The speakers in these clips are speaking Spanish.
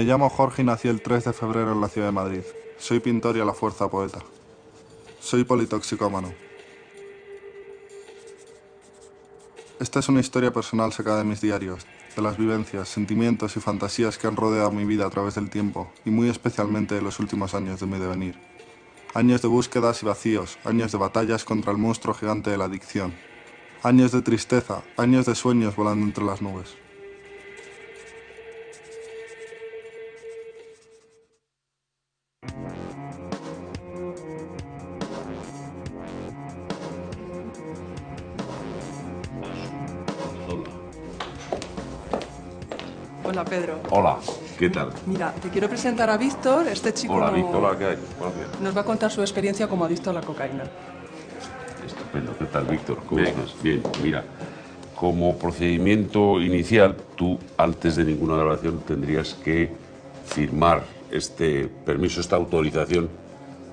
Me llamo Jorge y nací el 3 de febrero en la ciudad de Madrid. Soy pintor y a la fuerza poeta. Soy politoxicómano. Esta es una historia personal sacada de mis diarios, de las vivencias, sentimientos y fantasías que han rodeado mi vida a través del tiempo y muy especialmente de los últimos años de mi devenir. Años de búsquedas y vacíos, años de batallas contra el monstruo gigante de la adicción. Años de tristeza, años de sueños volando entre las nubes. Hola, Pedro. Hola, ¿qué tal? Mira, te quiero presentar a Víctor. Este chico Hola, no- Víctor, hola, ¿qué hay? Buenos días. nos va a contar su experiencia como adicto a la cocaína. Estupendo, ¿qué tal, Víctor? ¿Cómo estás? Bien, mira, como procedimiento inicial, tú, antes de ninguna grabación, tendrías que firmar este permiso, esta autorización,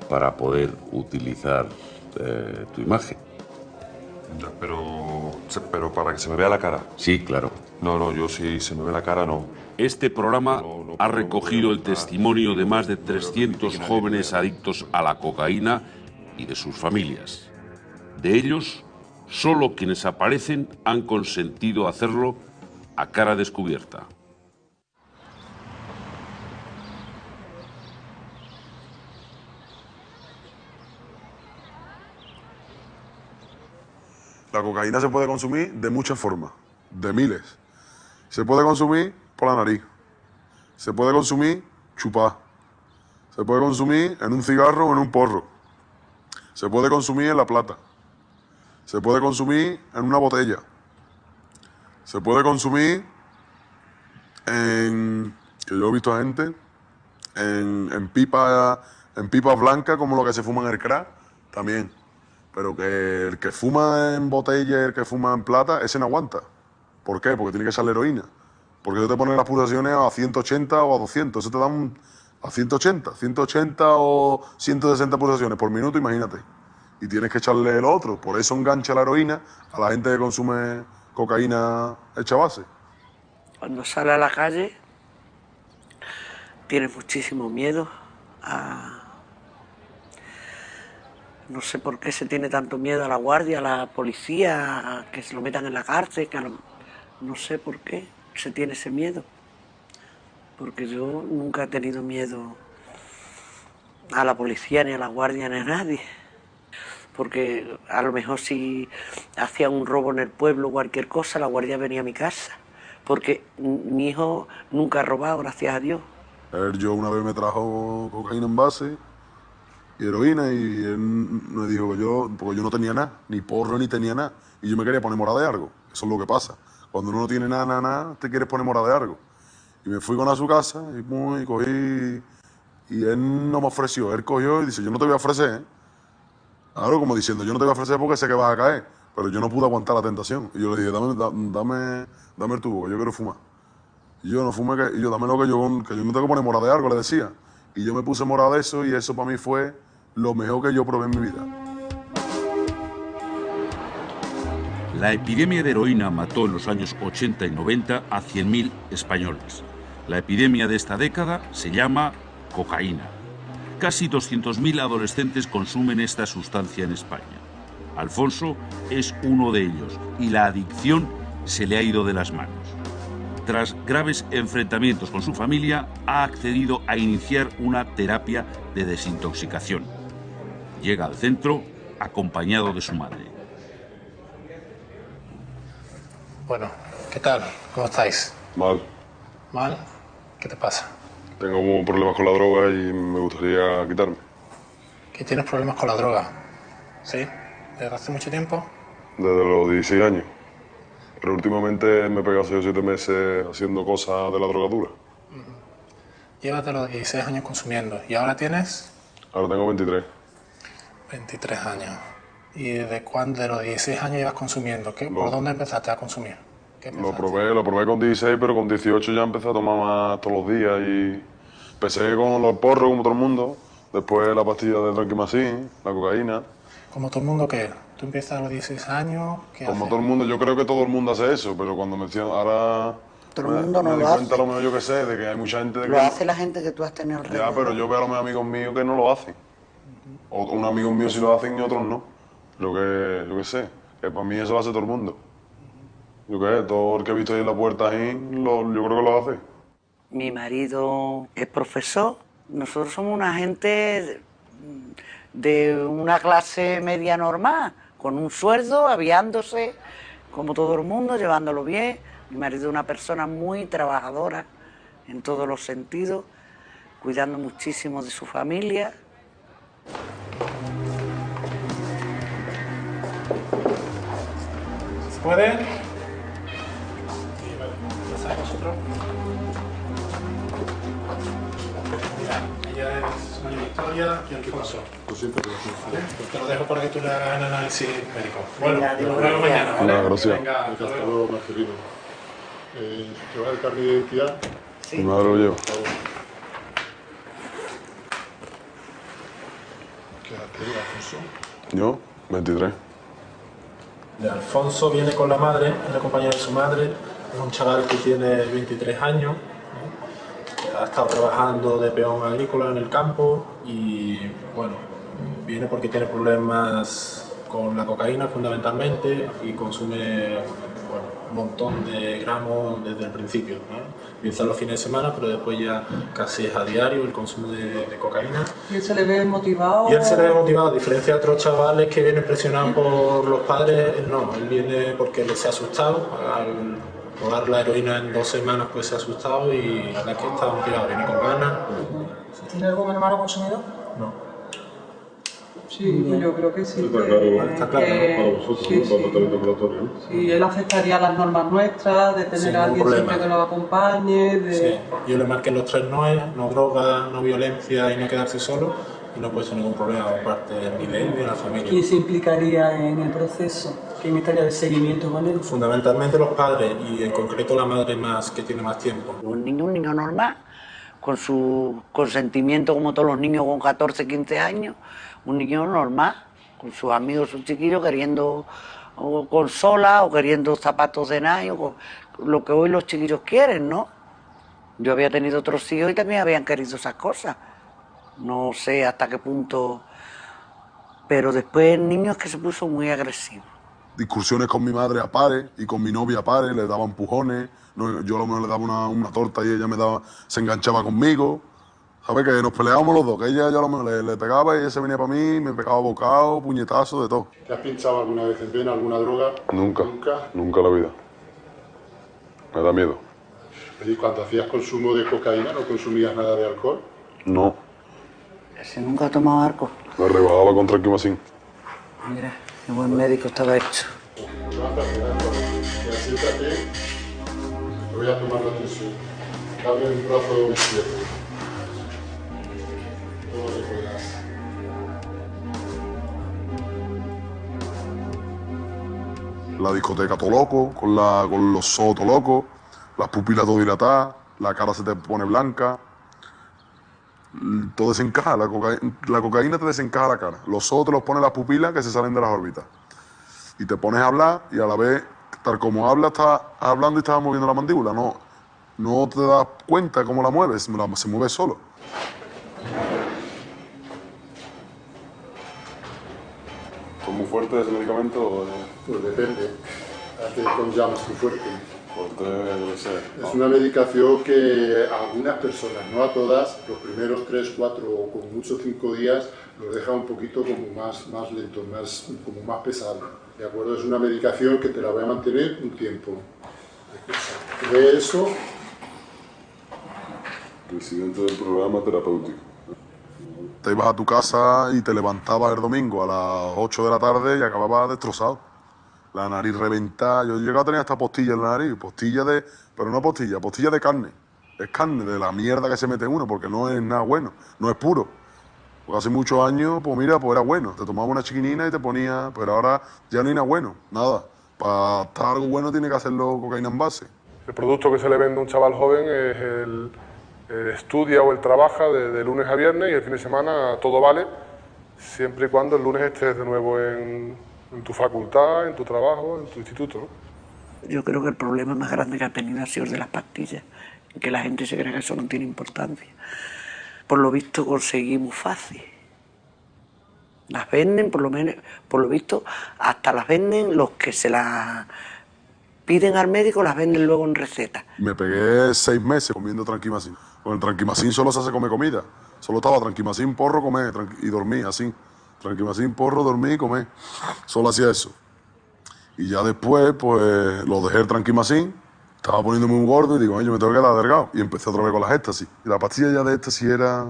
para poder utilizar eh, tu imagen. Ya, Pero, pero para que se me vea la cara. Sí, claro. No, no, yo si se me ve la cara no. Este programa ha recogido el testimonio de más de 300 jóvenes adictos a la cocaína y de sus familias. De ellos, solo quienes aparecen han consentido hacerlo a cara descubierta. La cocaína se puede consumir de muchas formas, de miles. Se puede consumir por la nariz. Se puede consumir chupar. Se puede consumir en un cigarro o en un porro. Se puede consumir en la plata. Se puede consumir en una botella. Se puede consumir en, que yo he visto a gente, en, pipa, en pipas blancas como lo que se fuma en el crack, también. Pero que el que fuma en botella el que fuma en plata, ese no aguanta. ¿Por qué? Porque tiene que echarle heroína. Porque eso te pone las pulsaciones a 180 o a 200. Eso te dan a 180, 180 o 160 pulsaciones por minuto, imagínate. Y tienes que echarle el otro. Por eso engancha la heroína a la gente que consume cocaína hecha base. Cuando sale a la calle, tiene muchísimo miedo a... No sé por qué se tiene tanto miedo a la guardia, a la policía, a que se lo metan en la cárcel, que a no sé por qué se tiene ese miedo. Porque yo nunca he tenido miedo a la policía, ni a la guardia, ni a nadie. Porque a lo mejor si hacía un robo en el pueblo o cualquier cosa, la guardia venía a mi casa. Porque mi hijo nunca ha robado, gracias a Dios. Él yo una vez me trajo cocaína en base heroína y él me dijo que yo, porque yo no tenía nada, ni porro ni tenía nada. Y yo me quería poner morada de algo. Eso es lo que pasa. Cuando uno no tiene nada, nada, nada, te quieres poner morada de algo. Y me fui con a su casa y, y cogí. Y él no me ofreció. Él cogió y dice: Yo no te voy a ofrecer. ¿eh?". Claro, como diciendo: Yo no te voy a ofrecer porque sé que vas a caer. Pero yo no pude aguantar la tentación. Y yo le dije: Dame, da- dame, dame el tubo, que yo quiero fumar. Y yo no fumé, y yo dame lo que yo, que yo me tengo que poner morada de algo, le decía. Y yo me puse morada de eso y eso para mí fue lo mejor que yo probé en mi vida. La epidemia de heroína mató en los años 80 y 90 a 100.000 españoles. La epidemia de esta década se llama cocaína. Casi 200.000 adolescentes consumen esta sustancia en España. Alfonso es uno de ellos y la adicción se le ha ido de las manos. Tras graves enfrentamientos con su familia, ha accedido a iniciar una terapia de desintoxicación. Llega al centro acompañado de su madre. Bueno, ¿qué tal? ¿Cómo estáis? Mal. ¿Mal? ¿Qué te pasa? Tengo problemas con la droga y me gustaría quitarme. ¿Que tienes problemas con la droga? ¿Sí? ¿Desde hace mucho tiempo? Desde los 16 años. Pero últimamente me he pegado 6 o 7 meses haciendo cosas de la drogadura. Llevas de los 16 años consumiendo y ahora tienes Ahora tengo 23. 23 años. ¿Y desde cuándo de los 16 años llevas consumiendo? ¿Qué, ¿Por dónde empezaste a consumir? ¿Qué Lo probé, lo probé con 16, pero con 18 ya empecé a tomar más todos los días y empecé con los porros como todo el mundo. Después la pastilla de Tranquimacin, la cocaína. Como todo el mundo, ¿qué? Tú empiezas a los 16 años, ¿qué Como haces? todo el mundo, yo creo que todo el mundo hace eso, pero cuando me ahora Todo el Me- mundo no me di lo cuenta hace. lo mejor yo que sé, de que hay mucha gente de Lo que... hace la gente que tú has tenido Ya, alrededor. pero yo veo a los amigos míos que no lo hacen. O unos amigos míos sí lo hacen y otros no. Lo que, yo que sé, que para mí eso lo hace todo el mundo. Yo qué todo el que he visto ahí en la puerta lo- yo creo que lo hace. Mi marido es profesor. Nosotros somos una gente de una clase media normal, con un sueldo, aviándose, como todo el mundo, llevándolo bien. Mi marido es una persona muy trabajadora en todos los sentidos, cuidando muchísimo de su familia. ¿Se puede? Ella es María Victoria y Alfonso. ¿Vale? Pues te lo dejo para que tú le hagas el análisis médico. Bueno, nos vemos mañana, ¿vale? Gracias. Venga, hasta luego. Eh, ¿Llevas el carnet de identidad? Mi madre lo lleva. Yo, 23. De Alfonso viene con la madre, es la compañera de su madre, es un chaval que tiene 23 años, ha estado trabajando de peón agrícola en el campo y bueno, viene porque tiene problemas con la cocaína fundamentalmente y consume bueno, un montón de gramos desde el principio. Empieza los fines de semana, pero después ya casi es a diario el consumo de, de cocaína. ¿Y él se le ve motivado? Y él se le ve motivado, a diferencia de otros chavales que vienen presionados por los padres, él no, él viene porque le se ha asustado, al probar la heroína en dos semanas pues se ha asustado y la verdad es que está motivado, viene con ganas. ¿Tiene algún hermano consumidor? No. Sí, pues yo creo que sí. Está claro, está claro, que- Para vosotros, sí, ¿no? Para sí. laboratorio, ¿no? Sí, él aceptaría las normas nuestras, de tener a alguien problema. siempre que lo acompañe, de... Sí, yo le marqué los tres noes, no droga, no violencia y no quedarse solo, y no puede ser ningún problema por parte ni de él ni de la familia. ¿Quién se implicaría en el proceso? ¿Quién estaría de seguimiento con él? Fundamentalmente los padres y en concreto la madre más que tiene más tiempo. Un niño, un niño normal, con su consentimiento como todos los niños con 14, 15 años, un niño normal, con sus amigos, sus chiquillos queriendo o consola o queriendo zapatos de con- lo que hoy los chiquillos quieren, ¿no? Yo había tenido otros hijos y también habían querido esas cosas. No sé hasta qué punto, pero después el niño es que se puso muy agresivo. discusiones con mi madre a pares y con mi novia a pares, le daba empujones, yo a lo mejor le daba una, una torta y ella me daba, se enganchaba conmigo, ¿sabes? Que nos peleábamos los dos, que ella yo a lo mejor le, le pegaba y ella se venía para mí, me pegaba bocado, puñetazo, de todo. ¿Te has pinchado alguna vez en vena alguna droga? Nunca. Nunca. Nunca en la vida. Me da miedo. ¿Y cuando hacías consumo de cocaína no consumías nada de alcohol? No. Ese nunca ha tomado arco. Me rebajaba con tranquimacín. Mira, qué buen médico estaba hecho. Siéntate, te voy a tomar la tensión. Dame el brazo izquierdo. La discoteca todo loco, con, la, con los ojos todo locos, las pupilas todo dilatadas, la cara se te pone blanca. Todo desencaja, la, la cocaína te desencaja la cara. Los ojos te los pone las pupilas que se salen de las órbitas y te pones a hablar y a la vez, tal como hablas, estás hablando y estás moviendo la mandíbula. No, no te das cuenta cómo la mueves, se mueve solo. Muy fuertes ese medicamento? Pues depende. ¿A qué llamas tú fuerte? Fuerte, sé. Es una medicación que a algunas personas, no a todas, los primeros 3, 4 o con mucho 5 días los deja un poquito como más, más lento, más, como más pesado. ¿De acuerdo? Es una medicación que te la va a mantener un tiempo. De eso, Presidente del programa terapéutico. Te ibas a tu casa y te levantabas el domingo a las 8 de la tarde y acababas destrozado. La nariz reventada. Yo he llegado a tener hasta postilla en la nariz, postilla de. Pero no postilla, postilla de carne. Es carne de la mierda que se mete uno, porque no es nada bueno, no es puro. Porque hace muchos años, pues mira, pues era bueno. Te tomaba una chiquinina y te ponía. Pero ahora ya no hay nada bueno, nada. Para estar algo bueno tiene que hacerlo cocaína en base. El producto que se le vende a un chaval joven es el, el estudia o el trabaja de, de lunes a viernes y el fin de semana todo vale, siempre y cuando el lunes estés de nuevo en, en tu facultad, en tu trabajo, en tu instituto. ¿no? Yo creo que el problema más grande que ha tenido ha sido el de las pastillas, que la gente se cree que eso no tiene importancia. Por lo visto conseguimos fácil. Las venden, por lo menos, por lo visto, hasta las venden los que se las piden al médico, las venden luego en receta. Me pegué seis meses comiendo tranquimacín. Con el tranquimacín solo se hace comer comida. Solo estaba tranquimacín, porro, comer y dormir así. Tranquimacín, porro, dormir y comer. Solo hacía eso. Y ya después, pues, lo dejé el tranquimacín. Estaba poniéndome un gordo y digo, yo me tengo que quedar delgado. Y empecé otra vez con las éxtasis. Y la pastilla ya de éxtasis era...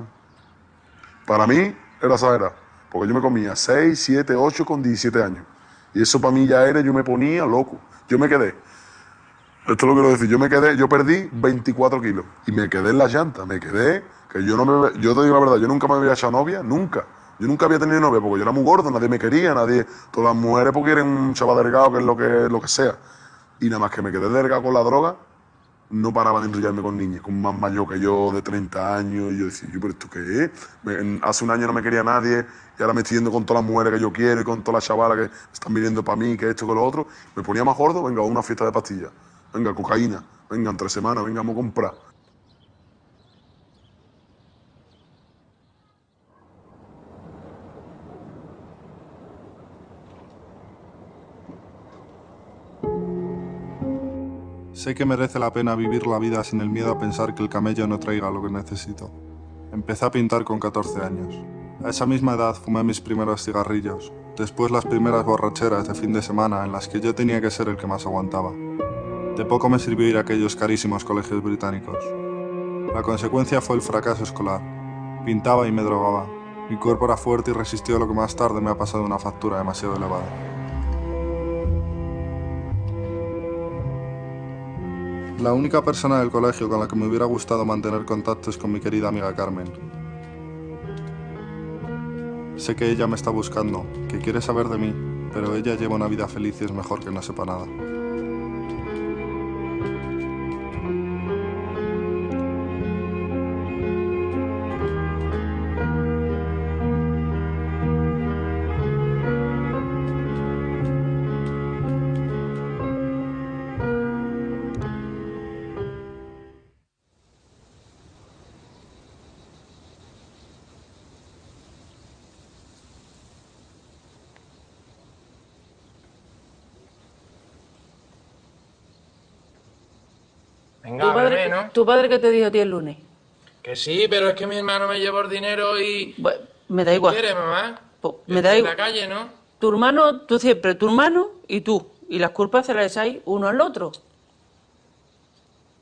Para mí, era exagerada. Porque yo me comía 6, 7, 8 con 17 años. Y eso para mí ya era, yo me ponía loco. Yo me quedé. Esto lo quiero decir, yo me quedé, yo perdí 24 kilos. Y me quedé en la llanta, me quedé, que yo no me, yo te digo la verdad, yo nunca me había echado novia, nunca. Yo nunca había tenido novia porque yo era muy gordo, nadie me quería, nadie, todas las mujeres porque quieren un chaval delgado, que es lo que, lo que sea. Y nada más que me quedé delgado con la droga, no paraba de enrollarme con niñas, con más mayor que yo, de 30 años. Y yo decía, yo, pero ¿esto qué es? Me- hace un año no me quería nadie y ahora me estoy yendo con todas las mujeres que yo quiero y con todas las chavalas que están viniendo para mí, que esto, que lo otro. Me ponía más gordo, venga, a una fiesta de pastillas. Venga, cocaína. Venga, en tres semanas, venga, vamos a comprar. Sé que merece la pena vivir la vida sin el miedo a pensar que el camello no traiga lo que necesito. Empecé a pintar con 14 años. A esa misma edad fumé mis primeros cigarrillos, después las primeras borracheras de fin de semana en las que yo tenía que ser el que más aguantaba. De poco me sirvió ir a aquellos carísimos colegios británicos. La consecuencia fue el fracaso escolar. Pintaba y me drogaba. Mi cuerpo era fuerte y resistió lo que más tarde me ha pasado una factura demasiado elevada. La única persona del colegio con la que me hubiera gustado mantener contacto es con mi querida amiga Carmen. Sé que ella me está buscando, que quiere saber de mí, pero ella lleva una vida feliz y es mejor que no sepa nada. Venga, ¿Tu padre, bebé, ¿no? ¿Tu padre qué te dijo a ti el lunes? Que sí, pero es que mi hermano me llevó el dinero y... Bueno, me da igual. ¿Quieres, mamá? Pues, me da En igual. la calle, ¿no? Tu hermano, tú siempre, tu hermano y tú. Y las culpas se las echáis uno al otro.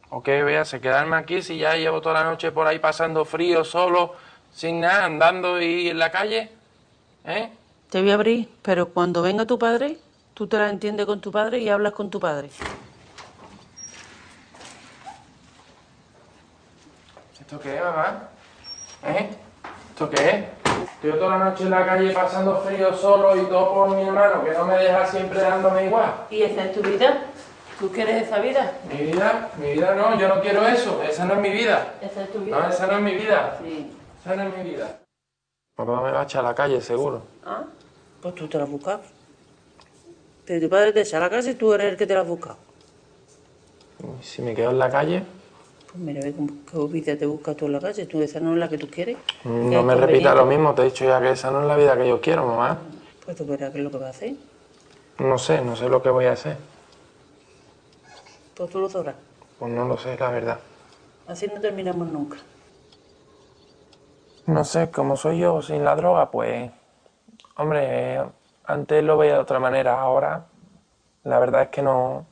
¿O qué voy a hacer? ¿Quedarme aquí si ya llevo toda la noche por ahí pasando frío, solo, sin nada, andando y en la calle? ¿Eh? Te voy a abrir, pero cuando venga tu padre, tú te la entiendes con tu padre y hablas con tu padre. ¿Esto qué es, mamá? ¿Eh? ¿Esto qué es? Estoy toda la noche en la calle pasando frío solo y todo por mi hermano, que no me deja siempre dándome igual. ¿Y esa es tu vida? ¿Tú quieres esa vida? Mi vida, mi vida no, yo no quiero eso, esa no es mi vida. ¿Esa es tu No, esa no es mi vida. Sí. Esa no es mi vida. Papá me va a echar a la calle, seguro. Ah, pues tú te la has buscado. Pero tu padre te echa a la casa y tú eres el que te la has buscado. Y Si me quedo en la calle, Pues mira, ve qué vida te buscas tú en la calle. Tú esa no es la que tú quieres. no Qué me repita lo mismo, te he dicho ya que esa no es la vida que yo quiero, mamá. Pues tú verás qué es lo que va a hacer. No sé, no sé lo que voy a hacer. Pues tú lo sabrás. Pues no lo sé, la verdad. Así no terminamos nunca. No sé, como soy yo sin la droga, pues... Hombre, antes lo veía de otra manera, ahora la verdad es que no...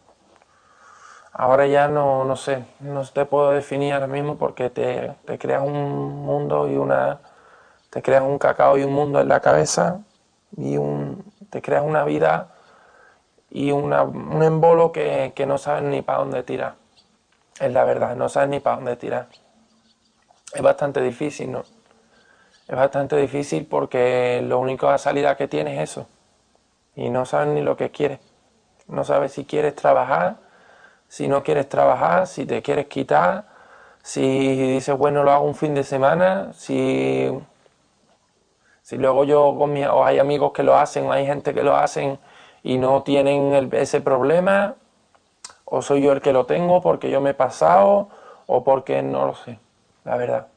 Ahora ya no, no sé, no te puedo definir ahora mismo porque te, creas un mundo y una... Te creas un cacao y un mundo en la cabeza y un, te creas una vida y una, un embolo que, que no sabes ni para dónde tirar. Es la verdad, no sabes ni para dónde tirar. Es bastante difícil, ¿no? Es bastante difícil porque lo único a salida que tienes es eso. Y no sabes ni lo que quieres. No sabes si quieres trabajar, si no quieres trabajar, si te quieres quitar, si dices, bueno, lo hago un fin de semana, si, si luego yo con mi, o hay amigos que lo hacen, o hay gente que lo hacen y no tienen el- ese problema. o soy yo el que lo tengo porque yo me he pasado o porque no lo sé, la verdad.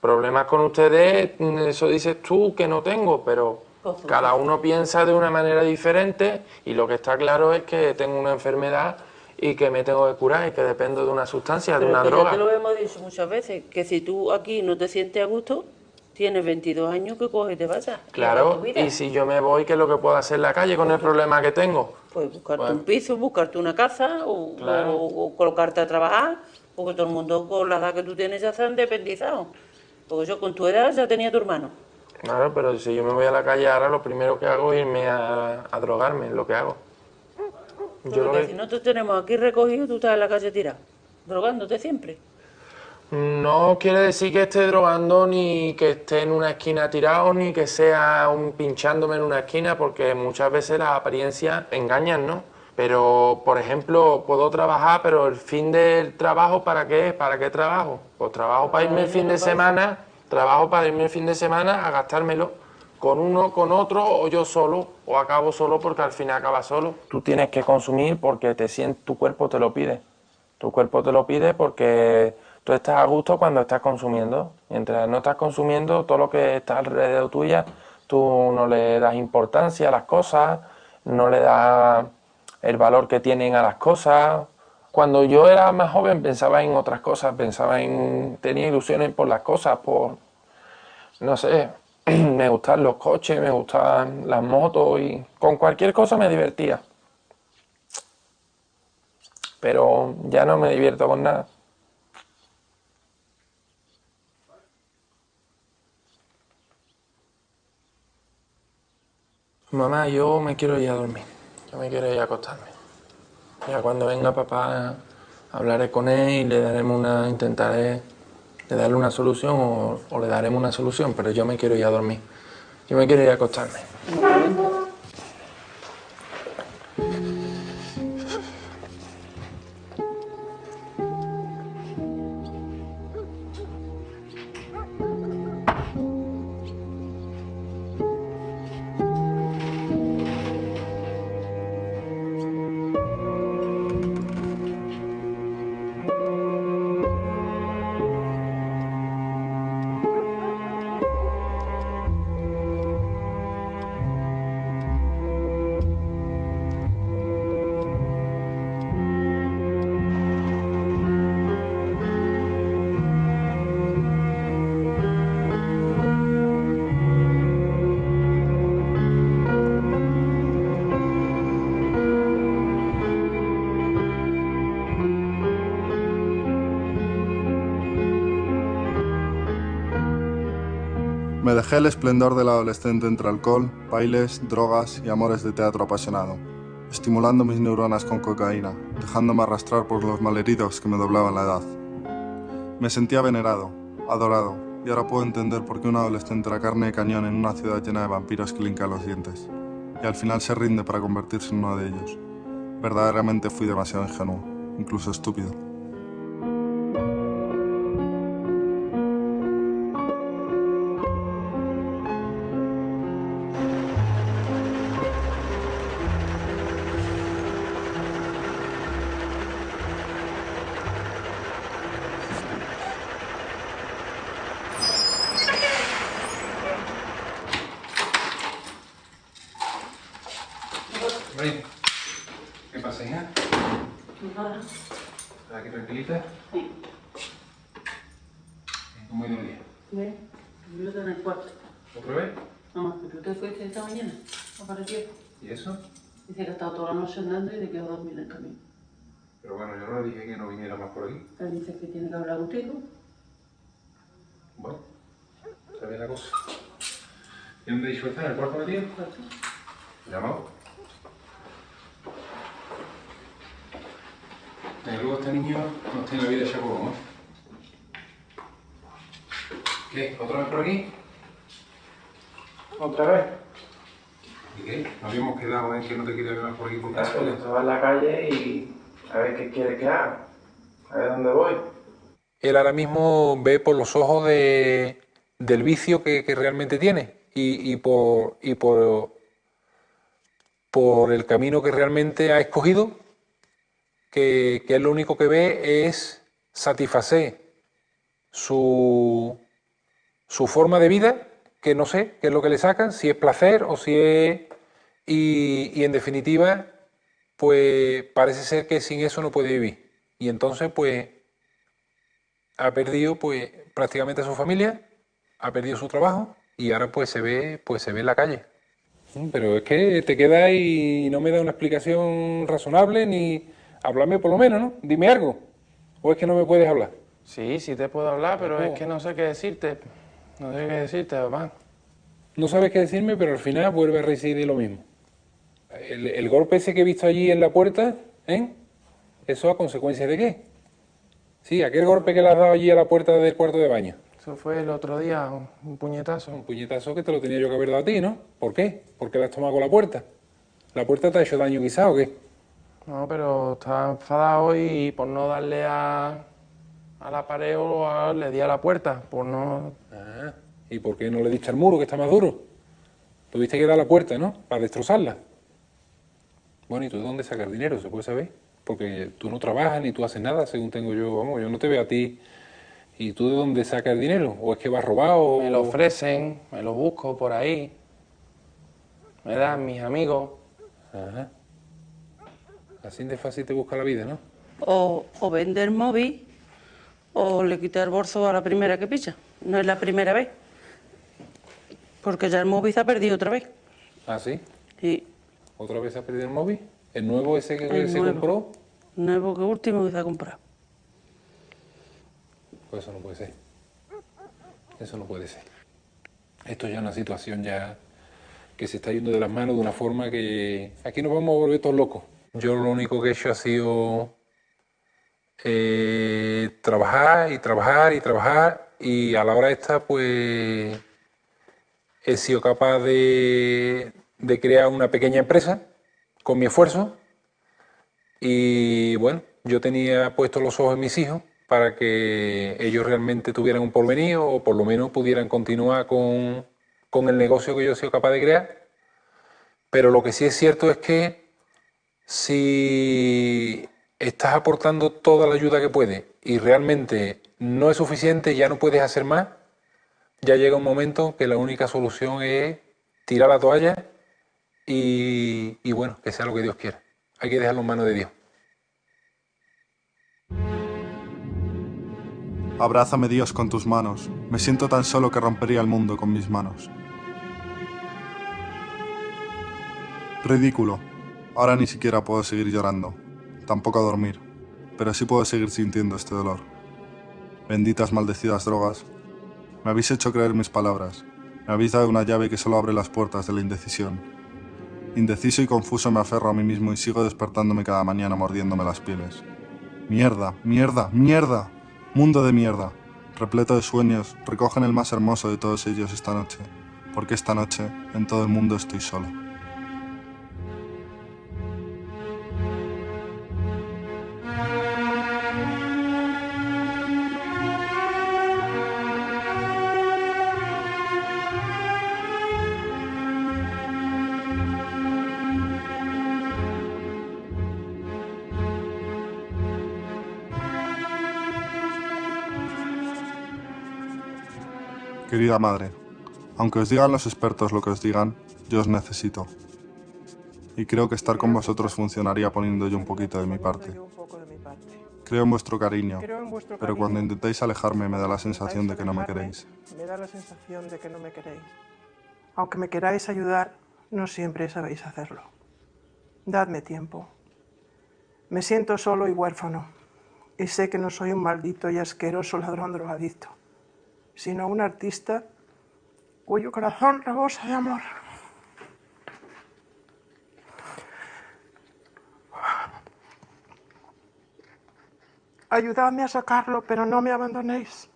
Problemas con ustedes, eso dices tú que no tengo, pero cada uno piensa de una manera diferente y lo que está claro es que tengo una enfermedad y que me tengo que curar y que dependo de una sustancia, de una que ya droga. te lo hemos dicho muchas veces, que si tú aquí no te sientes a gusto, tienes 22 años que coges y te hagas Claro, y si yo me voy, ¿qué es lo que puedo hacer en la calle con el problema que tengo? Pues buscarte Bueno. un piso, buscarte una casa o, Claro. o- o colocarte a trabajar, porque todo el mundo con la edad que tú tienes ya se han independizado. Porque yo con tu edad ya tenía tu hermano. Claro, pero si yo me voy a la calle ahora, lo primero que hago es irme a, a drogarme, es lo que hago. Yo Porque que- si no te tenemos aquí recogido, tú estás en la calle tirado, drogándote siempre. No quiere decir que esté drogando, ni que esté en una esquina tirado, ni que sea un pinchándome en una esquina, porque muchas veces las apariencias engañan, ¿no? Pero, por ejemplo, puedo trabajar, pero el fin del trabajo, ¿para qué? ¿Para qué trabajo? Pues trabajo para irme el fin de semana, trabajo para irme el fin de semana a gastármelo con uno, con otro, o yo solo, o acabo solo porque al final acaba solo. Tú tienes que consumir porque te sientes, tu cuerpo te lo pide. Tu cuerpo te lo pide porque tú estás a gusto cuando estás consumiendo. Mientras no estás consumiendo, todo lo que está alrededor tuya, tú no le das importancia a las cosas, no le das el valor que tienen a las cosas. Cuando yo era más joven pensaba en otras cosas, pensaba en, tenía ilusiones por las cosas, por, no sé, me gustaban los coches, me gustaban las motos y con cualquier cosa me divertía. Pero ya no me divierto con nada. Mamá, yo me quiero ir a dormir. Yo me quiero ir a acostarme. Ya cuando venga papá hablaré con él y le daremos una, intentaré de darle una solución o, o le daremos una solución, pero yo me quiero ir a dormir. Yo me quiero ir a acostarme. El esplendor del adolescente entre alcohol, bailes, drogas y amores de teatro apasionado, estimulando mis neuronas con cocaína, dejándome arrastrar por los malheridos que me doblaban la edad. Me sentía venerado, adorado, y ahora puedo entender por qué un adolescente era carne de cañón en una ciudad llena de vampiros que le hincan los dientes, y al final se rinde para convertirse en uno de ellos. Verdaderamente fui demasiado ingenuo, incluso estúpido. ¿En el cuarto metido? Llamado. Desde luego este niño nos tiene la vida hecha polvo, ¿no? ¿Qué? ¿Otra vez por aquí? ¿Otra vez? ¿Y qué? ¿No habíamos quedado en que no te quería ver más por aquí por Claro, yo estaba en la calle y a ver qué quiere que haga. A ver dónde voy. Él ahora mismo ve por los ojos de, del vicio que, que realmente tiene y, por, y por, por el camino que realmente ha escogido que, que él lo único que ve es satisfacer su, forma de vida, que no sé qué es lo que le sacan, si es placer o si es... Y, y en definitiva, pues parece ser que sin eso no puede vivir. Y entonces, pues, ha perdido pues prácticamente a su familia, ha perdido su trabajo y ahora pues se ve, pues se ve en la calle. Pero es que te quedas y no me da una explicación razonable ni háblame por lo menos, ¿no? Dime algo. ¿O es que no me puedes hablar? Sí, sí te puedo hablar, pero es que no sé qué decirte. No sé qué decirte, papá. No sabes qué decirme, pero al final vuelve a reincidir lo mismo. El, el golpe ese que he visto allí en la puerta, ¿eh? ¿Eso a consecuencia de qué? Sí, aquel golpe que le has dado allí a la puerta del cuarto de baño. Eso fue el otro día, un- puñetazo. Un puñetazo que te lo tenía yo que haber dado a ti, ¿no? ¿Por qué? ¿Por qué le has tomado con la puerta? ¿La puerta te ha hecho daño quizá o qué? No, pero estaba enfadado y por no darle a, a la pared o a- le di a la puerta, por no... Ah, ¿y por qué no le diste al muro que está más duro? Tuviste que dar a la puerta, ¿no? Para destrozarla. Bueno, ¿y tú de dónde sacas dinero? ¿Se puede saber? Porque tú no trabajas ni tú haces nada, según tengo yo. Vamos, yo no te veo a ti. ¿Y tú de dónde sacas el dinero? ¿O es que vas robado? Me lo ofrecen, me lo busco por ahí. Me dan mis amigos. Ajá. Así de fácil te busca la vida, ¿no? O, o vende el móvil o le quita el bolso a la primera que pilla. No es la primera vez. Porque ya el móvil se ha perdido otra vez. ¿Ah, sí? Y ¿Otra vez has perdido el móvil? ¿El nuevo ese que El se nuevo. compró? nuevo que último que se ha comprado. Pues eso no puede ser. Eso no puede ser. Esto ya es una situación ya que se está yendo de las manos de una forma que aquí nos vamos a volver todos locos. Yo lo único que he hecho ha sido eh, trabajar y trabajar y trabajar y a la hora esta pues he sido capaz de, de crear una pequeña empresa con mi esfuerzo y bueno, yo tenía puestos los ojos en mis hijos para que ellos realmente tuvieran un porvenir o por lo menos pudieran continuar con, con el negocio que yo he sido capaz de crear. Pero lo que sí es cierto es que si estás aportando toda la ayuda que puedes y realmente no es suficiente, ya no puedes hacer más, ya llega un momento que la única solución es tirar la toalla y, y bueno, que sea lo que Dios quiera. Hay que dejarlo en manos de Dios. Abrázame Dios con tus manos. Me siento tan solo que rompería el mundo con mis manos. Ridículo. Ahora ni siquiera puedo seguir llorando. Tampoco dormir. Pero sí puedo seguir sintiendo este dolor. Benditas maldecidas drogas. Me habéis hecho creer mis palabras. Me habéis dado una llave que solo abre las puertas de la indecisión. Indeciso y confuso me aferro a mí mismo y sigo despertándome cada mañana mordiéndome las pieles. Mierda, mierda, mierda. Mundo de mierda. Repleto de sueños, recogen el más hermoso de todos ellos esta noche. Porque esta noche en todo el mundo estoy solo. Querida madre, aunque os digan los expertos lo que os digan, yo os necesito. Y creo que estar con vosotros funcionaría poniendo yo un poquito de mi parte. Creo en vuestro cariño, pero cuando intentáis alejarme me da la sensación de que no me queréis. Me da la sensación de que no me queréis. Aunque me queráis ayudar, no siempre sabéis hacerlo. Dadme tiempo. Me siento solo y huérfano. Y sé que no soy un maldito y asqueroso ladrón drogadicto, sino un artista cuyo corazón rebosa de amor. Ayudadme a sacarlo, pero no me abandonéis.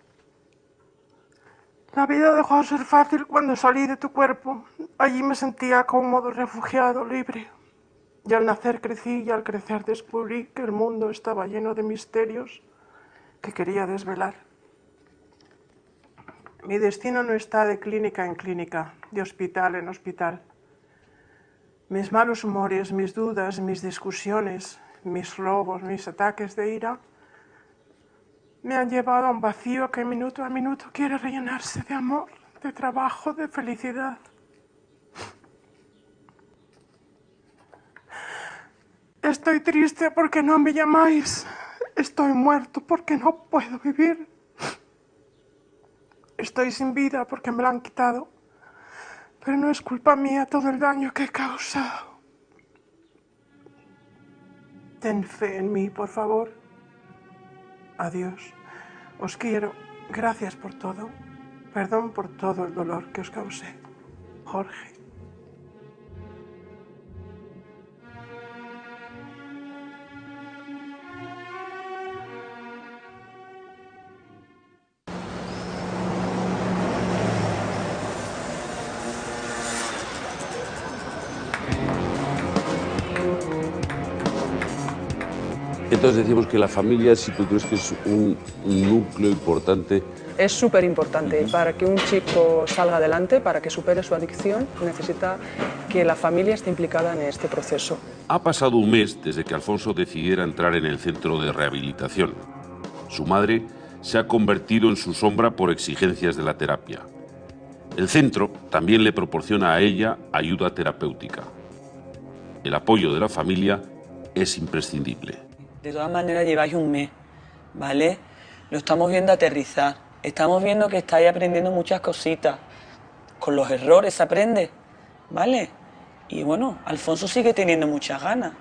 La vida dejó de ser fácil cuando salí de tu cuerpo. Allí me sentía cómodo, refugiado, libre. Y al nacer crecí y al crecer descubrí que el mundo estaba lleno de misterios que quería desvelar. Mi destino no está de clínica en clínica, de hospital en hospital. Mis malos humores, mis dudas, mis discusiones, mis robos, mis ataques de ira, me han llevado a un vacío que minuto a minuto quiere rellenarse de amor, de trabajo, de felicidad. Estoy triste porque no me llamáis. Estoy muerto porque no puedo vivir. Estoy sin vida porque me la han quitado. Pero no es culpa mía todo el daño que he causado. Ten fe en mí, por favor. Adiós. Os quiero. Gracias por todo. Perdón por todo el dolor que os causé. Jorge. Entonces decíamos que la familia, si tú crees que es un núcleo importante, Es súper importante. Para que un chico salga adelante, para que supere su adicción, necesita que la familia esté implicada en este proceso. Ha pasado un mes desde que Alfonso decidiera entrar en el centro de rehabilitación. Su madre se ha convertido en su sombra por exigencias de la terapia. El centro también le proporciona a ella ayuda terapéutica. El apoyo de la familia es imprescindible. De todas maneras lleváis un mes, ¿vale? Lo estamos viendo aterrizar. Estamos viendo que estáis aprendiendo muchas cositas. Con los errores se aprende, ¿vale? Y bueno, Alfonso sigue teniendo muchas ganas.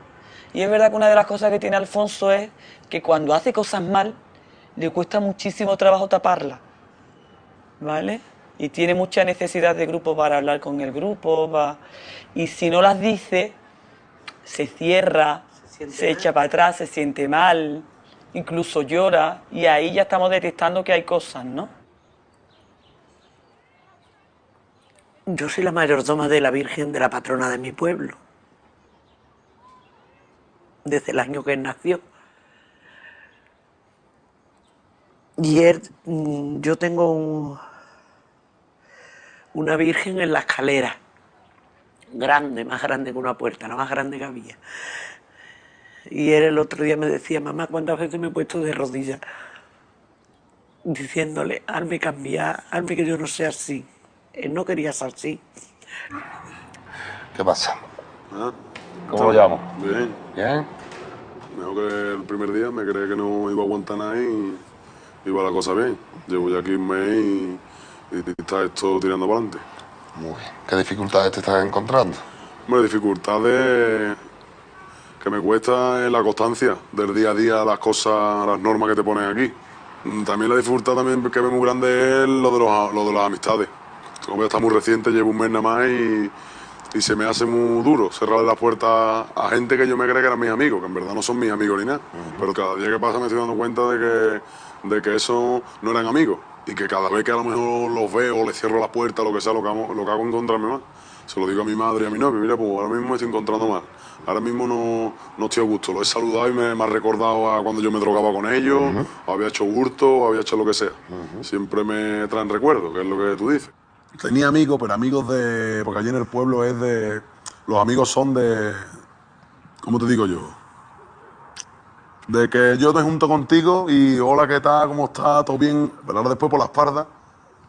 Y es verdad que una de las cosas que tiene Alfonso es que cuando hace cosas mal, le cuesta muchísimo trabajo taparlas, ¿vale? Y tiene mucha necesidad de grupo para hablar con el grupo, va- y si no las dice, se cierra, se, echa para atrás, se siente mal, incluso llora, y ahí ya estamos detectando que hay cosas, ¿no? Yo soy la mayordoma de la Virgen de la patrona de mi pueblo. Desde el año que él nació. Y él, mm, yo tengo un- una virgen en la escalera. Grande, más grande que una puerta, la más grande que había. Y él el otro día me decía, mamá, ¿cuántas veces me he puesto de rodillas? Diciéndole, hazme cambiar, hazme que yo no sea así. Él no quería ser así. ¿Qué pasa? ¿Cómo lo llamo? Bien. ¿Bien? Mejor que el primer día me creía que no iba a aguantar nada y iba la cosa bien. Llevo ya aquí un mes y, y está esto tirando para adelante. Muy bien. ¿Qué dificultades te estás encontrando? Bueno, dificultades que me cuesta es la constancia del día a día, las cosas, las normas que te ponen aquí. Mm, También la dificultad también que veo muy grande es lo de, los, lo de las amistades. Como está muy reciente, llevo un mes nada más y, y se me hace muy duro cerrarle las puertas a gente que yo me creía que eran mis amigos, que en verdad no son mis amigos ni nada. Pero cada día que pasa me estoy dando cuenta de que, de que eso no eran amigos y que cada vez que a lo mejor los veo les cierro la puerta, lo que sea, lo que hago, lo que hago encontrarme más. Se lo digo a mi madre y a mi novio, mira, pues ahora mismo me estoy encontrando mal. Ahora mismo no, no estoy a gusto. Lo he saludado y me, me ha recordado a cuando yo me drogaba con ellos, o había hecho hurto, o había hecho lo que sea. Siempre me traen recuerdos, que es lo que tú dices. Tenía amigos, pero amigos de. Porque allí en el pueblo es de. Los amigos son de. ¿Cómo te digo yo? De que yo me junto contigo y hola, ¿qué tal? ¿Cómo estás? ¿Todo bien? Pero ahora después por la espalda.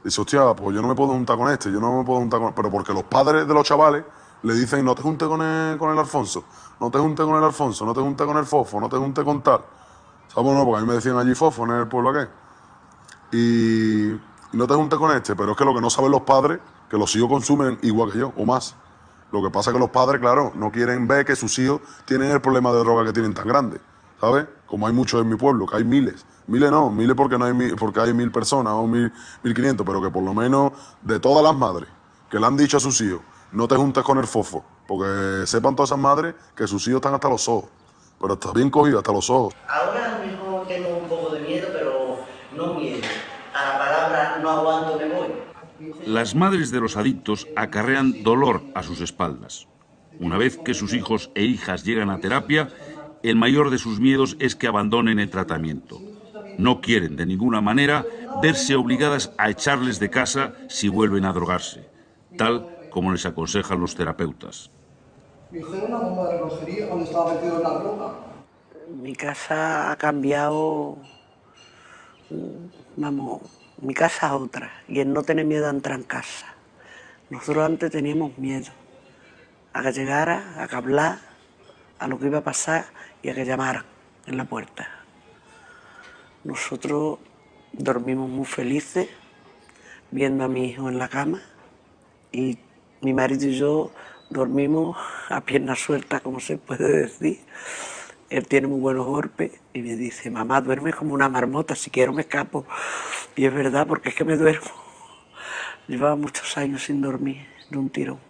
Dice, hostia, pues yo no me puedo juntar con este, yo no me puedo juntar con. Pero porque los padres de los chavales le dicen, no te juntes con el, con el Alfonso, no te juntes con el Alfonso, no te juntes con el Fofo, no te juntes con tal. ¿Sabes? No, porque a mí me decían allí Fofo en el pueblo aquel. Y, no te juntes con este, pero es que lo que no saben los padres, que los hijos consumen igual que yo, o más. Lo que pasa es que los padres, claro, no quieren ver que sus hijos tienen el problema de droga que tienen tan grande, ¿sabes? Como hay muchos en mi pueblo, que hay miles. Miles no, miles porque, no hay, mil- porque hay mil personas o mil, mil quinientos, pero que por lo menos de todas las madres que le han dicho a sus hijos, no te juntes con el fofo, porque sepan todas esas madres que sus hijos están hasta los ojos. Pero está bien cogido hasta los ojos. Ahora mejor tengo un poco de miedo, pero no miedo. A la palabra no aguanto, me voy. Las madres de los adictos acarrean dolor a sus espaldas. Una vez que sus hijos e hijas llegan a terapia, el mayor de sus miedos es que abandonen el tratamiento. No quieren de ninguna manera verse obligadas a echarles de casa si vuelven a drogarse, tal como les aconsejan los terapeutas. Mi hijo era una bomba de relojería cuando estaba metido en la droga. mi casa ha cambiado, vamos, mi casa es otra y el no tener miedo a entrar en casa. Nosotros antes teníamos miedo a que llegara, a que hablar, a lo que iba a pasar y a que llamaran en la puerta. Nosotros dormimos muy felices viendo a mi hijo en la cama y mi marido y yo dormimos a pierna suelta, como se puede decir. Él tiene muy buenos golpes y me dice, mamá, duerme como una marmota, si quiero me escapo. Y es verdad, porque es que me duermo. Llevaba muchos años sin dormir de un tirón.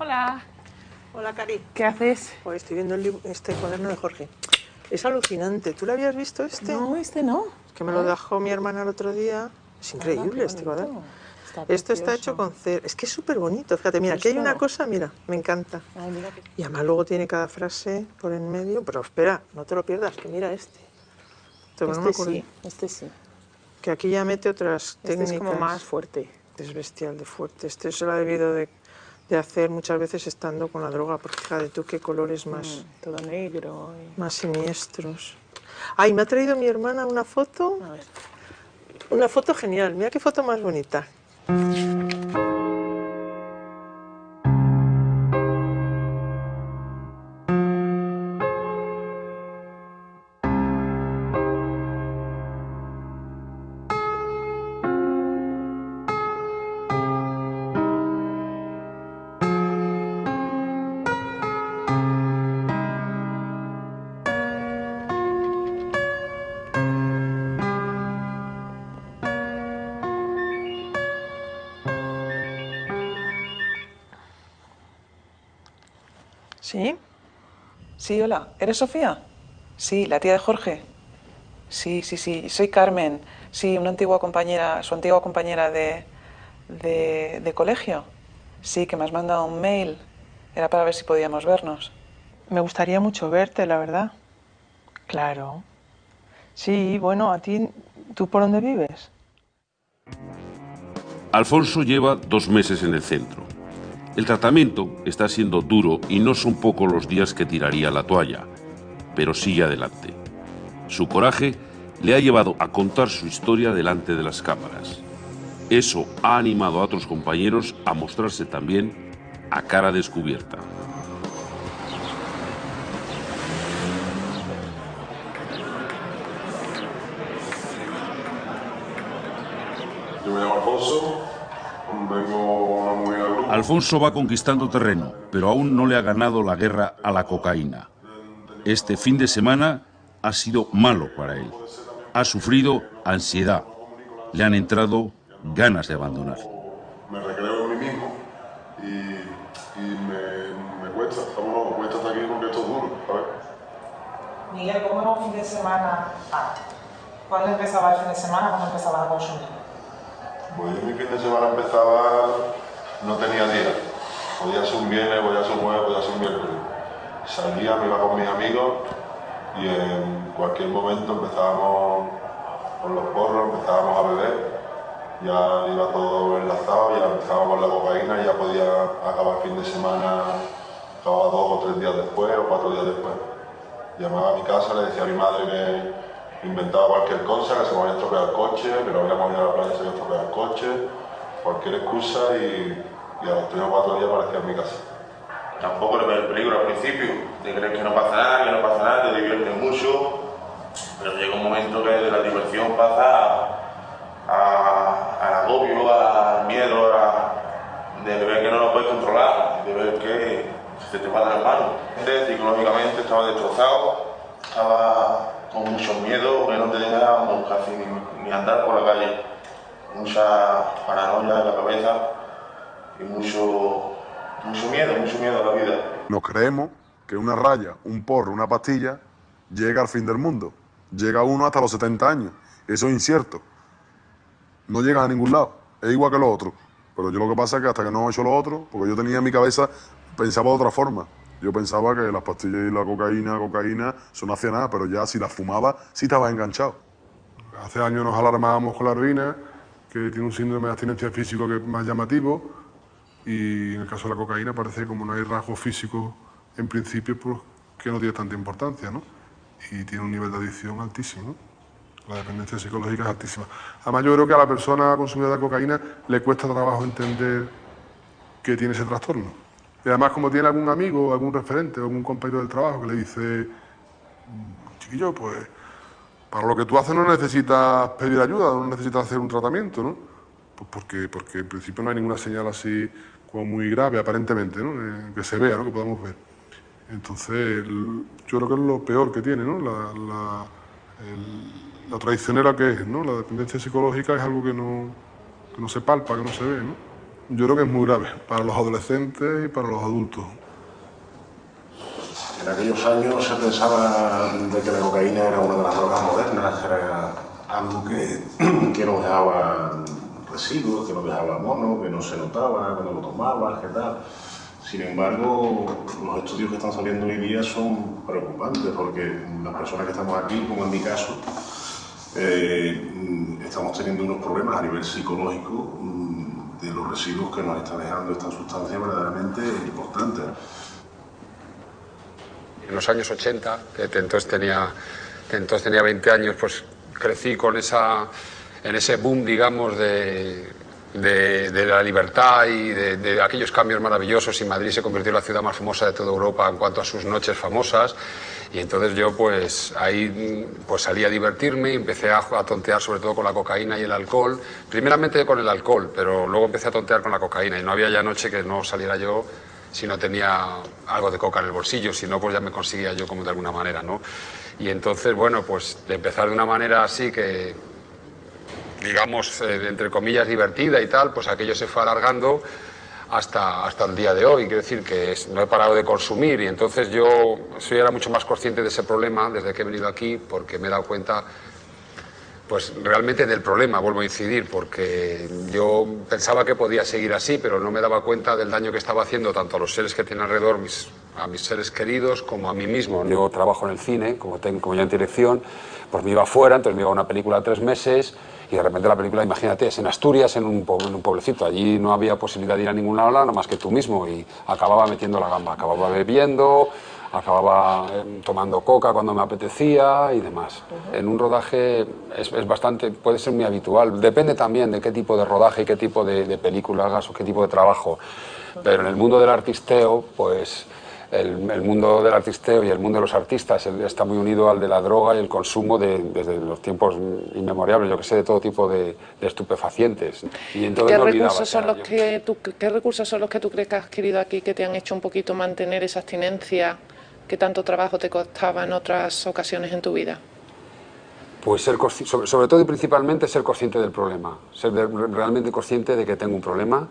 Hola. Cari. ¿Qué haces? Pues estoy viendo el libro- este cuaderno de Jorge. Es alucinante. ¿Tú lo habías visto este? No, este no. Es que me lo dejó mi hermana el otro día. Es increíble qué este cuaderno. Está Esto está hecho con cera. Es que es súper bonito. Fíjate, mira, aquí hay una cosa, mira, me encanta. Ay, mira que- Y además luego tiene cada frase por en medio. Pero espera, no te lo pierdas, que mira este. No Este acuerdo. sí, este sí. Que aquí ya mete otras Este es técnicas. como más fuerte. Es bestial de fuerte. Este se lo ha debido de, de hacer muchas veces estando con la droga, porque fíjate tú qué colores más, Mm, todo negro. y- más siniestros. Ay, me ha traído mi hermana una foto. Una foto genial. Mira qué foto más bonita. Sí, hola. ¿Eres Sofía? Sí, la tía de Jorge. Sí, sí, sí. Soy Carmen. Sí, una antigua compañera, su antigua compañera de, de, de colegio. Sí, que me has mandado un mail. Era para ver si podíamos vernos. Me gustaría mucho verte, la verdad. Claro. Sí, bueno, a ti, ¿tú por dónde vives? Alfonso lleva dos meses en el centro. El tratamiento está siendo duro y no son pocos los días que tiraría la toalla, pero sigue adelante. Su coraje le ha llevado a contar su historia delante de las cámaras. Eso ha animado a otros compañeros a mostrarse también a cara descubierta. Yo me Alfonso va conquistando terreno, pero aún no le ha ganado la guerra a la cocaína. Este fin de semana ha sido malo para él. Ha sufrido ansiedad. Le han entrado ganas de abandonar. Me recreo en mí mismo y, y me, me cuesta, estamos, me cuesta estar aquí porque esto es duro. Miguel, ¿cómo era un fin de semana? Ah, ¿Cuándo empezaba el fin de semana? ¿Cuándo empezaba a consumir? Pues yo mi fin de semana empezaba, no tenía día. Podía ser un viernes, podía ser un jueves, podía ser un miércoles. Salía, me iba con mis amigos y en cualquier momento empezábamos con los porros, empezábamos a beber. Ya iba todo enlazado, ya empezábamos con la cocaína y ya podía acabar fin de semana, acababa dos o tres días después o cuatro días después. Llamaba a mi casa, le decía a mi madre que inventaba cualquier cosa, que se me había estropeado el coche, que no habíamos ido a la playa, se había estropeado el coche, cualquier excusa y, y a los tres o cuatro días aparecía en mi casa. Tampoco le ves el peligro al principio, te crees que no pasa nada, que no pasa nada, te diviertes mucho, pero llega un momento que de la diversión pasa al agobio, al miedo, a- de ver que no lo puedes controlar, de ver que se te va las manos. Psicológicamente estaba destrozado, estaba con mucho miedo, que no te dejábamos casi ni, ni andar por la calle, mucha paranoia en la cabeza y mucho, mucho miedo, mucho miedo a la vida. Nos creemos que una raya, un porro, una pastilla llega al fin del mundo. Llega uno hasta los 70 años. Eso es incierto. No llega a ningún lado. Es igual que lo otro. Pero yo lo que pasa es que hasta que no he hecho lo otro, porque yo tenía en mi cabeza, pensaba de otra forma. Yo pensaba que las pastillas y la cocaína, cocaína, eso no hacía nada, pero ya si las fumaba, sí estabas enganchado. Hace años nos alarmábamos con la heroína, que tiene un síndrome de abstinencia físico que es más llamativo, y en el caso de la cocaína parece que como no hay rasgos físicos en principio, pues que no tiene tanta importancia, ¿no? Y tiene un nivel de adicción altísimo. La dependencia psicológica es altísima. Además, yo creo que a la persona consumidora de cocaína le cuesta trabajo entender que tiene ese trastorno. Y además, como tiene algún amigo, algún referente, algún compañero del trabajo que le dice, chiquillo, pues para lo que tú haces no necesitas pedir ayuda, no necesitas hacer un tratamiento, ¿no? Pues porque, porque en principio no hay ninguna señal así como muy grave, aparentemente, ¿no? Eh, que se vea, ¿no? Que podamos ver. Entonces, yo creo que es lo peor que tiene, ¿no? La, la, el- la traicionera que es, ¿no? La dependencia psicológica es algo que no, que no se palpa, que no se ve, ¿no? Yo creo que es muy grave para los adolescentes y para los adultos. En aquellos años se pensaba de que la cocaína era una de las drogas modernas, era algo que, que no dejaba residuos, que no dejaba mono, que no se notaba, que no lo tomabas, que tal. Sin embargo, los estudios que están saliendo hoy día son preocupantes porque las personas que estamos aquí, como en mi caso, eh, estamos teniendo unos problemas a nivel psicológico mm, de los residuos que nos está dejando esta sustancia verdaderamente importantes. en los años 80, que entonces tenía, que entonces tenía 20 años, pues crecí con esa, en ese boom, digamos, de, de- de la libertad y de, de aquellos cambios maravillosos y Madrid se convirtió en la ciudad más famosa de toda Europa en cuanto a sus noches famosas y entonces yo pues ahí pues salí a divertirme y empecé a, a tontear sobre todo con la cocaína y el alcohol, primeramente con el alcohol, pero luego empecé a tontear con la cocaína. Y no había ya noche que no saliera yo si no tenía algo de coca en el bolsillo, si no, pues ya me conseguía yo como de alguna manera, ¿no? Y entonces, bueno, pues de empezar de una manera así que, digamos, eh, entre comillas, divertida y tal, pues aquello se fue alargando hasta, hasta el día de hoy. Quiero decir que no he parado de consumir y entonces yo soy ahora mucho más consciente de ese problema desde que he venido aquí porque me he dado cuenta pues realmente del problema, vuelvo a incidir, porque yo pensaba que podía seguir así, pero no me daba cuenta del daño que estaba haciendo tanto a los seres que tienen alrededor, a mis seres queridos, como a mí mismo. Yo trabajo en el cine, como, tengo, como ya en dirección, pues me iba fuera, entonces me iba a una película tres meses y de repente la película, imagínate, es en Asturias, en un, pueblecito, allí no había posibilidad de ir a ningún lado, nada más que tú mismo, y acababa metiendo la gamba, acababa bebiendo, acababa eh, tomando coca cuando me apetecía y demás. En un rodaje es, es bastante, puede ser muy habitual. Depende también de qué tipo de rodaje y qué tipo de, de película hagas o qué tipo de trabajo. Pero en el mundo del artisteo, pues el, el mundo del artisteo y el mundo de los artistas está muy unido al de la droga y el consumo de- desde los tiempos inmemorables, yo que sé, de todo tipo de, de estupefacientes. Y entonces ¿Qué recursos, son los yo. que tú, ¿Qué recursos son los que tú crees que has adquirido aquí que te han hecho un poquito mantener esa abstinencia que tanto trabajo te costaba en otras ocasiones en tu vida? Pues ser sobre, todo y principalmente ser consciente del problema, ser realmente consciente de que tengo un problema,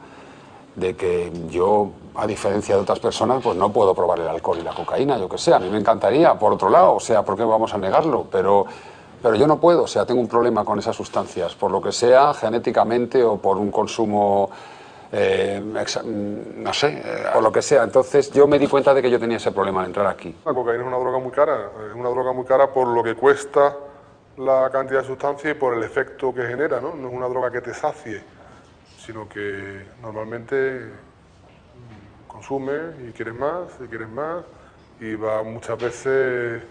de que yo, a diferencia de otras personas, pues no puedo probar el alcohol y la cocaína, yo que sé, a mí me encantaría, por otro lado, o sea, ¿por qué vamos a negarlo? Pero, pero yo no puedo, o sea, tengo un problema con esas sustancias, por lo que sea, genéticamente o por un consumo, eh, exa- no sé, eh, por lo que sea. Entonces yo me di cuenta de que yo tenía ese problema al entrar aquí. La cocaína es una droga muy cara, es una droga muy cara por lo que cuesta la cantidad de sustancia y por el efecto que genera, ¿no? No es una droga que te sacie, sino que normalmente mm, consumes y quieres más y quieres más y va muchas veces,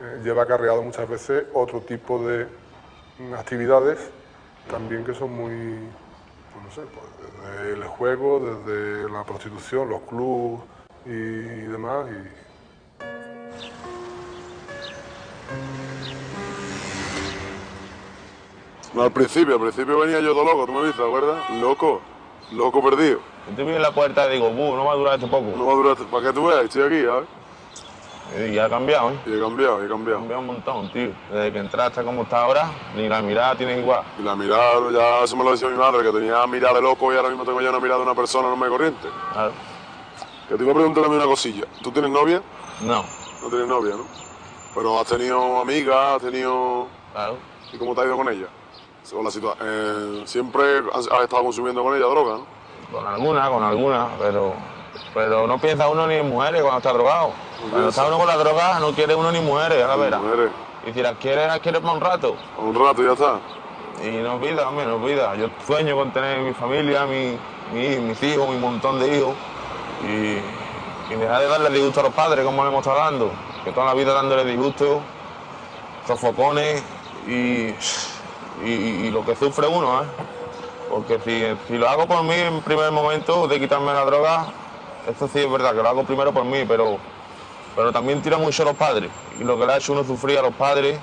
eh, lleva acarreado muchas veces otro tipo de mm, actividades también que son muy, pues no sé, pues desde el juego, desde la prostitución, los clubs y, demás. Y, No, al principio, al principio venía yo todo loco, tú me viste, ¿te acuerdas? Loco, loco perdido. Yo te vi en la puerta y digo, "Bu, no va a durar esto poco. No va a durar, para que tú veas, estoy aquí, ¿sabes? Y ha cambiado, ¿eh? Y he cambiado, he cambiado. Ha cambiado un montón, tío. Desde que entraste como está ahora, ni la mirada tiene igual. Y la mirada, ya eso me lo decía mi madre, que tenía mirada de loco y ahora mismo tengo ya una mirada de una persona normal y corriente. Claro. Que te iba a preguntar también una cosilla. ¿Tú tienes novia? No. No tienes novia, ¿no? Pero has tenido amigas, has tenido... Claro. ¿Y cómo te ha ido con ella? Según la eh, siempre has, has estado consumiendo con ella droga, ¿no? Con alguna, con alguna, pero Pero no piensa uno ni en mujeres cuando está drogado. Cuando está uno con la droga no quiere uno ni mujeres, a la vera. Y si las quiere, las quiere para un rato. Un rato, ya está. Y no olvida, hombre, no olvida. Yo sueño con tener mi familia, mi, mi- mis hijos, mi montón de hijos. Y, y dejar de darle disgusto a los padres como le hemos estado dando. Que toda la vida dándole disgusto, sofocones y, y, y lo que sufre uno, ¿eh? Porque si, si lo hago por mí en primer momento de quitarme la droga, esto sí es verdad que lo hago primero por mí, pero, pero también tira mucho a los padres. Y lo que le ha hecho uno sufrir a los padres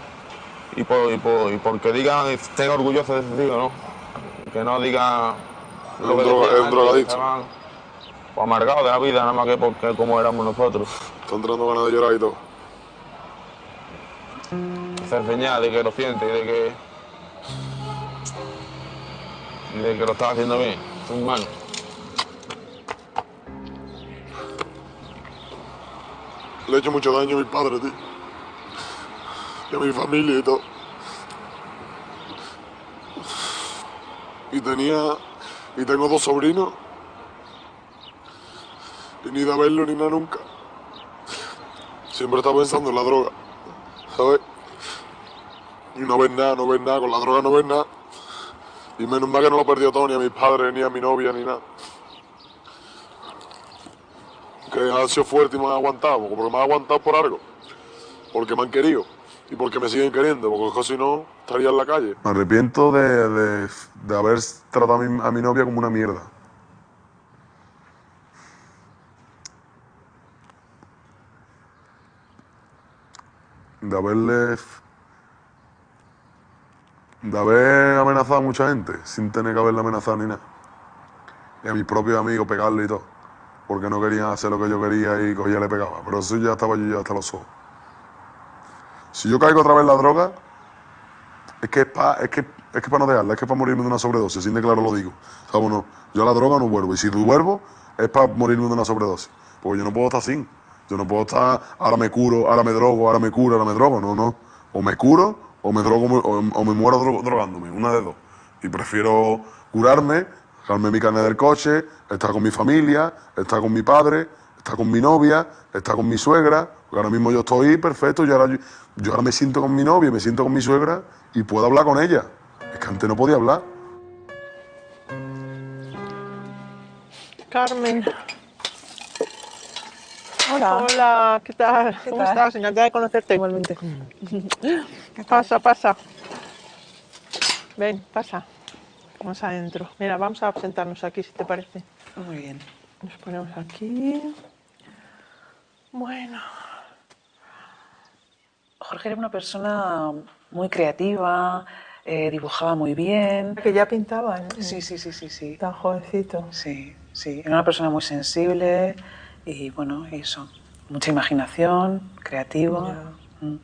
y, por, y, por- y porque digan, estén orgullosos de ese tío, ¿no? Que no digan Es un droga- decían es drogadicto. que amargados de la vida, nada más que porque como éramos nosotros. Está entrando ganas de llorar y todo. Hacer señal de que lo siente, de que. de que lo estaba haciendo bien, es humano. Le he hecho mucho daño a mi padre, tío. Y a mi familia y todo. Y tenía. Y tengo dos sobrinos. Y ni de verlo ni nada nunca. Siempre está pensando en la droga. ¿Sabes? Y no ves nada, no ves nada. Con la droga no ves nada. Y menos mal que no lo perdió todo, ni a mis padres, ni a mi novia, ni nada. Que han sido fuertes y me han aguantado, porque me han aguantado por algo, porque me han querido y porque me siguen queriendo, porque si no estaría en la calle. Me arrepiento de, de- haber tratado a mi, a mi novia como una mierda. De haberle. de haber amenazado a mucha gente sin tener que haberle amenazado ni nada. Y a mis propios amigos pegarle y todo porque no querían hacer lo que yo quería y cogía y le pegaba. Pero eso ya estaba yo ya hasta los ojos. Si yo caigo otra vez en la droga, es que es para es que, es que pa no dejarla, es que para morirme de una sobredosis, sin de claro lo digo. Yo a la droga no vuelvo. Y si vuelvo, es para morirme de una sobredosis. Porque yo no puedo estar así. Yo no puedo estar, ahora me curo, ahora me drogo, ahora me curo, ahora me drogo. No, no. O me curo o me drogo o, me muero dro- drogándome. Una de dos. Y prefiero curarme, dejarme mi carnet del coche, estar con mi familia, estar con mi padre, estar con mi novia, estar con mi suegra. Porque ahora mismo yo estoy perfecto, yo ahora, yo, yo ahora me siento con mi novia, me siento con mi suegra y puedo hablar con ella. Es que antes no podía hablar. Carmen. Hola. Hola, ¿qué tal? ¿Qué ¿Cómo tal? estás? Encantada de conocerte. Igualmente. Pasa, pasa. Ven, pasa. Vamos adentro. Mira, vamos a sentarnos aquí, si te parece. Muy bien. Nos ponemos aquí. Bueno. Jorge era una persona muy creativa, eh, dibujaba muy bien. Que ya pintaba. ¿eh? Sí, sí, sí, sí, sí. Tan jovencito. Sí, sí. Era una persona muy sensible y bueno, eso. Mucha imaginación, creativo. Mm.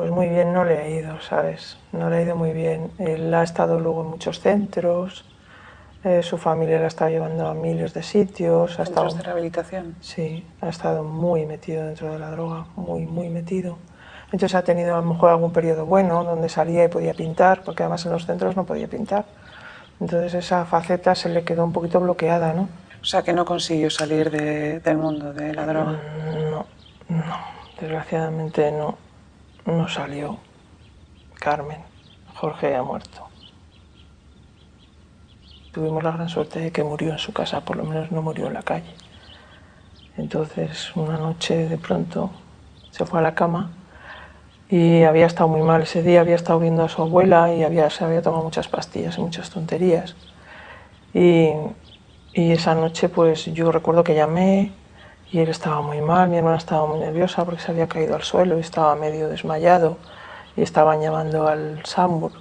Pues muy bien no le ha ido, ¿sabes? No le ha ido muy bien. Él ha estado luego en muchos centros, eh, su familia la estado llevando a miles de sitios. Ha estado, de rehabilitación. sí, ha estado muy metido dentro de la droga, muy, muy metido. Entonces ha tenido a lo mejor algún periodo bueno donde salía y podía pintar, porque además en los centros no podía pintar. Entonces esa faceta se le quedó un poquito bloqueada, ¿no? O sea, que no consiguió salir de- del mundo de la droga. No, no, desgraciadamente no, no salió. Carmen, Jorge ha muerto. Tuvimos la gran suerte de que murió en su casa, por lo menos no murió en la calle. Entonces, una noche de pronto se fue a la cama y había estado muy mal ese día, había estado viendo a su abuela y había, se había tomado muchas pastillas y muchas tonterías. Y, y esa noche, pues yo recuerdo que llamé y él estaba muy mal, mi hermana estaba muy nerviosa porque se había caído al suelo y estaba medio desmayado y estaban llamando al SAMUR.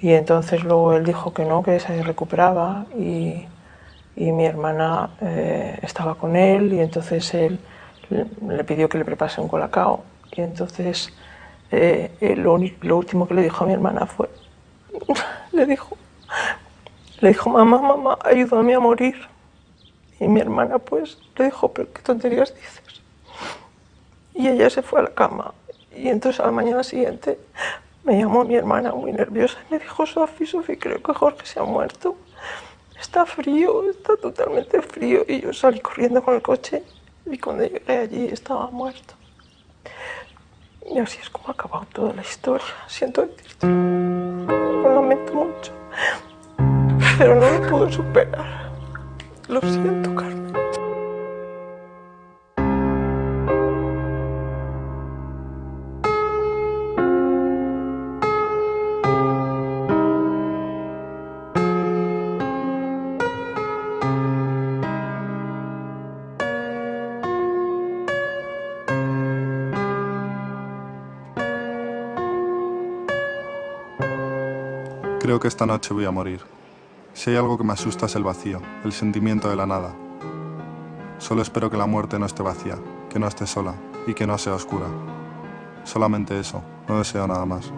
Y entonces luego él dijo que no, que se recuperaba y, y mi hermana eh, estaba con él y entonces él le, pidió que le preparase un colacao. Y entonces eh, lo, lo último que le dijo a mi hermana fue, le dijo, le dijo, mamá, mamá, ayúdame a morir. Y mi hermana pues le dijo, pero qué tonterías dices. Y ella se fue a la cama. Y entonces a la mañana siguiente me llamó mi hermana muy nerviosa y me dijo, Sofi, Sofi, creo que Jorge se ha muerto. Está frío, está totalmente frío. Y yo salí corriendo con el coche y cuando llegué allí estaba muerto. Y así es como ha acabado toda la historia. Siento decirte, lo lamento mucho, pero no lo puedo superar. Lo siento, Carmen. Creo que esta noche voy a morir. Si hay algo que me asusta es el vacío, el sentimiento de la nada. Solo espero que la muerte no esté vacía, que no esté sola y que no sea oscura. Solamente eso, no deseo nada más.